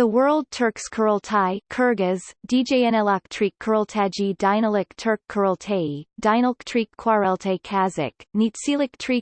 The World Turks Kurultai Kyrgyz, DJNLaktrik Kurultaji Dynalik Turk Kurultai, Dynalktrik Kwareltai Kazakh, Nitsilik Tri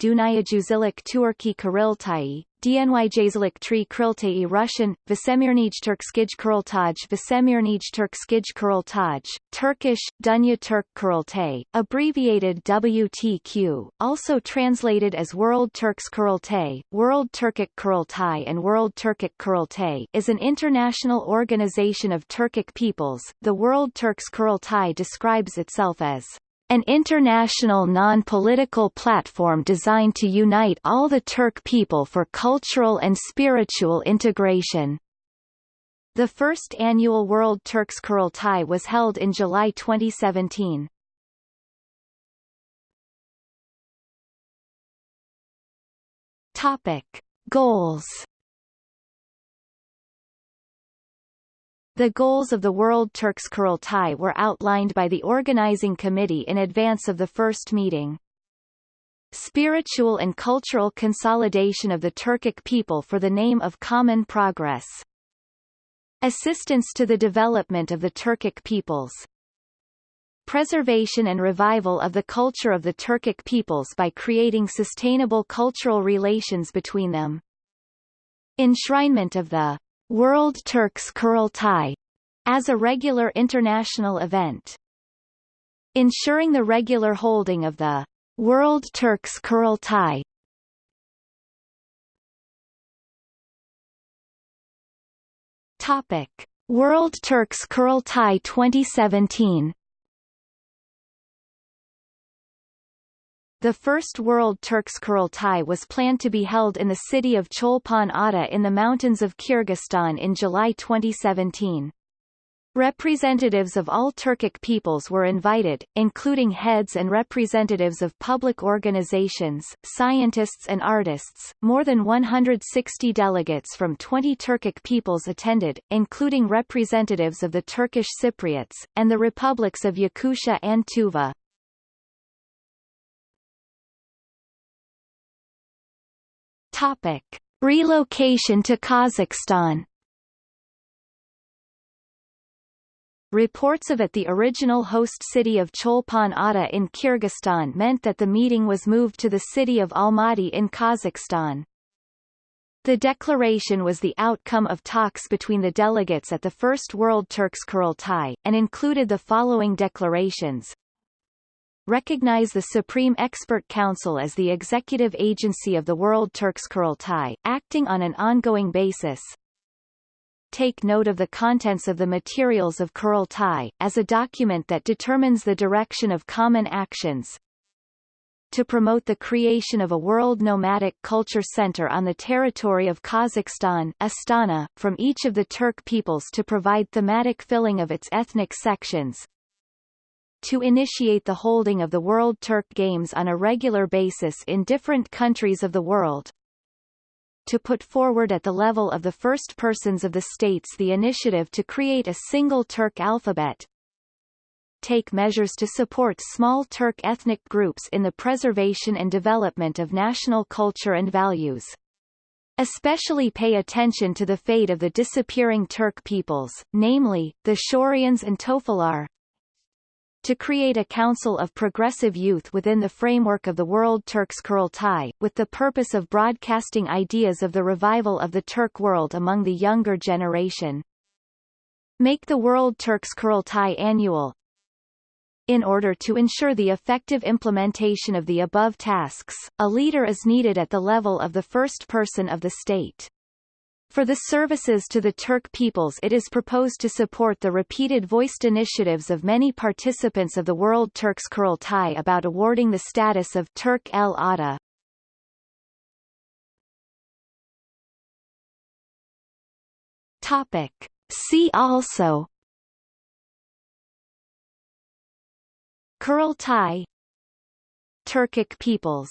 Dunayajuzilik Turki Kurultai, DNYJZlik Tri Kriltai Russian, Vesemirnij Turkskij Kurultaj Vesemirnij Turkskij Kurultaj, Turkish, Dunya Turk Kurultai, abbreviated WTQ, also translated as World Turks Kurultai, World Turkic Kurultai and World Turkic Kurultai is an international organization of Turkic peoples. The World Turks Kurultai describes itself as an international non-political platform designed to unite all the Turk people for cultural and spiritual integration. The first annual World Turks Kurultai was held in July 2017. Topic: Goals The goals of the World Turks Kurultai were outlined by the organizing committee in advance of the first meeting. Spiritual and cultural consolidation of the Turkic people for the name of common progress. Assistance to the development of the Turkic peoples. Preservation and revival of the culture of the Turkic peoples by creating sustainable cultural relations between them. Enshrinement of the World Turks Kurultai as a regular international event. Ensuring the regular holding of the World Turks Kurultai Topic: World Turks Kurultai 2017 The first World Turks Kurultai was planned to be held in the city of Cholpon Ata in the mountains of Kyrgyzstan in July 2017. Representatives of all Turkic peoples were invited, including heads and representatives of public organizations, scientists and artists. More than 160 delegates from 20 Turkic peoples attended, including representatives of the Turkish Cypriots, and the republics of Yakutia and Tuva. Topic: Relocation to Kazakhstan. Reports of at the original host city of Cholpon Ata in Kyrgyzstan meant that the meeting was moved to the city of Almaty in Kazakhstan. The declaration was the outcome of talks between the delegates at the First World Turks Kurultai, and included the following declarations recognize the Supreme Expert Council as the executive agency of the World Turks Kurultai, acting on an ongoing basis. Take note of the contents of the materials of Kurultai, as a document that determines the direction of common actions. To promote the creation of a world nomadic culture center on the territory of Kazakhstan Astana, from each of the Turk peoples to provide thematic filling of its ethnic sections, to initiate the holding of the World Turk Games on a regular basis in different countries of the world, to put forward at the level of the first persons of the states the initiative to create a single Turk alphabet, take measures to support small Turk ethnic groups in the preservation and development of national culture and values. Especially pay attention to the fate of the disappearing Turk peoples, namely, the Shorians and Tofalar, to create a council of progressive youth within the framework of the World Turks Kurultai, with the purpose of broadcasting ideas of the revival of the Turk world among the younger generation. Make the World Turks Kurultai annual. In order to ensure the effective implementation of the above tasks, a leader is needed at the level of the first person of the state. For the services to the Turk peoples it is proposed to support the repeated voiced initiatives of many participants of the World Turks Kurultai about awarding the status of Turk El Ada. Topic. See also Kurultai Turkic peoples